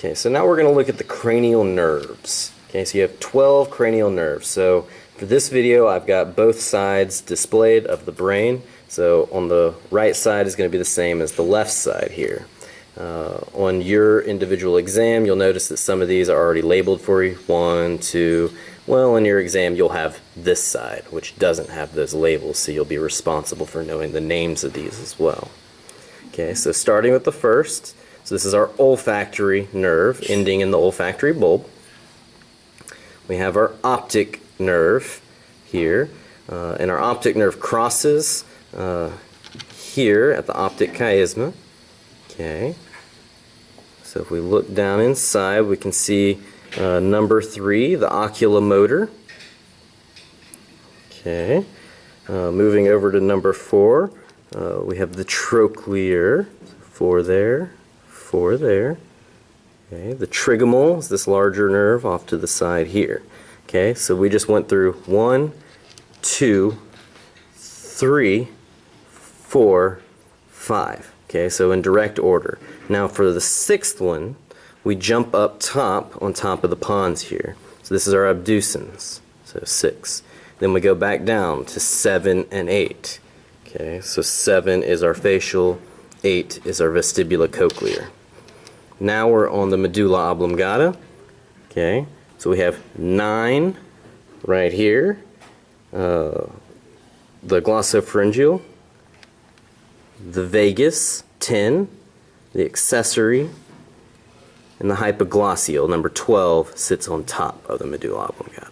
Okay, so now we're going to look at the cranial nerves. Okay, so you have 12 cranial nerves. So for this video, I've got both sides displayed of the brain. So on the right side is going to be the same as the left side here. Uh, on your individual exam, you'll notice that some of these are already labeled for you. One, two. Well, in your exam, you'll have this side, which doesn't have those labels, so you'll be responsible for knowing the names of these as well. Okay, so starting with the first, so this is our olfactory nerve ending in the olfactory bulb. We have our optic nerve here, uh, and our optic nerve crosses uh, here at the optic chiasma. Okay, so if we look down inside, we can see uh, number three, the oculomotor. Okay, uh, moving over to number four, uh, we have the trochlear, four there, four there. Okay, the trigeminal is this larger nerve off to the side here. Okay, so we just went through one, two, three, four, five. Okay, so in direct order. Now for the sixth one, we jump up top on top of the pons here. So this is our abducens, so six. Then we go back down to seven and eight. Okay, so seven is our facial, eight is our vestibulocochlear. Now we're on the medulla oblongata. Okay, so we have nine right here, uh, the glossopharyngeal, the vagus, 10, the accessory, and the hypoglossal, number 12, sits on top of the medulla oblongata.